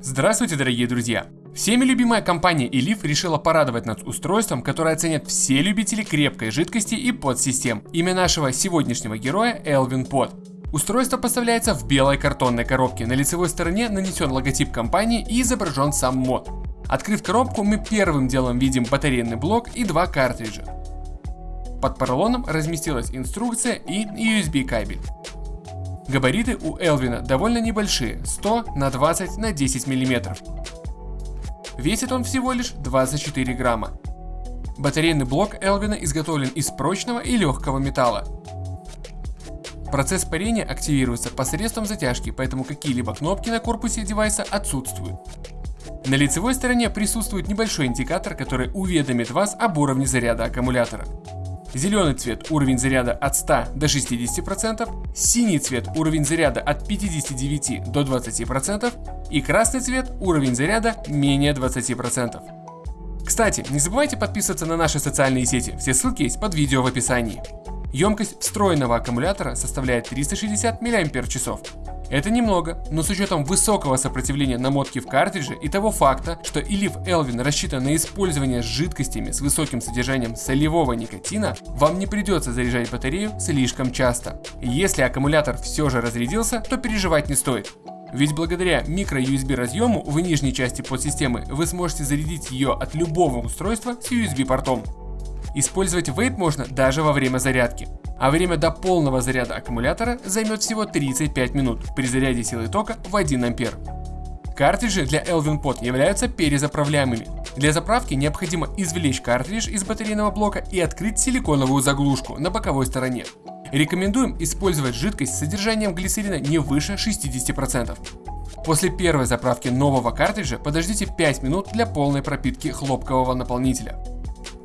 Здравствуйте, дорогие друзья! Всеми любимая компания Elif решила порадовать нас устройством, которое оценят все любители крепкой жидкости и подсистем. Имя нашего сегодняшнего героя Elvin Pod. Устройство поставляется в белой картонной коробке. На лицевой стороне нанесен логотип компании и изображен сам мод. Открыв коробку, мы первым делом видим батарейный блок и два картриджа. Под поролоном разместилась инструкция и USB кабель. Габариты у Элвина довольно небольшие, 100 на 20 на 10 мм. Весит он всего лишь 24 грамма. Батарейный блок Элвина изготовлен из прочного и легкого металла. Процесс парения активируется посредством затяжки, поэтому какие-либо кнопки на корпусе девайса отсутствуют. На лицевой стороне присутствует небольшой индикатор, который уведомит вас об уровне заряда аккумулятора. Зеленый цвет уровень заряда от 100 до 60%, синий цвет уровень заряда от 59 до 20% и красный цвет уровень заряда менее 20%. Кстати, не забывайте подписываться на наши социальные сети, все ссылки есть под видео в описании. Емкость встроенного аккумулятора составляет 360 мАч. Это немного, но с учетом высокого сопротивления намотки в картридже и того факта, что Elif Elvin рассчитан на использование с жидкостями с высоким содержанием солевого никотина, вам не придется заряжать батарею слишком часто. если аккумулятор все же разрядился, то переживать не стоит. Ведь благодаря микро-USB разъему в нижней части подсистемы вы сможете зарядить ее от любого устройства с USB портом. Использовать вейп можно даже во время зарядки а время до полного заряда аккумулятора займет всего 35 минут при заряде силы тока в 1 ампер. Картриджи для Elvin Pod являются перезаправляемыми. Для заправки необходимо извлечь картридж из батарейного блока и открыть силиконовую заглушку на боковой стороне. Рекомендуем использовать жидкость с содержанием глицерина не выше 60%. После первой заправки нового картриджа подождите 5 минут для полной пропитки хлопкового наполнителя.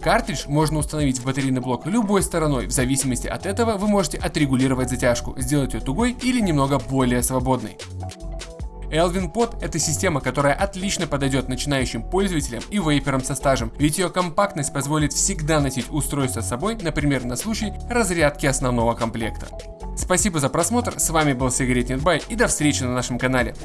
Картридж можно установить в батарейный блок любой стороной, в зависимости от этого вы можете отрегулировать затяжку, сделать ее тугой или немного более свободной. Elvin Pod – это система, которая отлично подойдет начинающим пользователям и вейперам со стажем, ведь ее компактность позволит всегда носить устройство с собой, например, на случай разрядки основного комплекта. Спасибо за просмотр, с вами был Сигаретнет Бай и до встречи на нашем канале.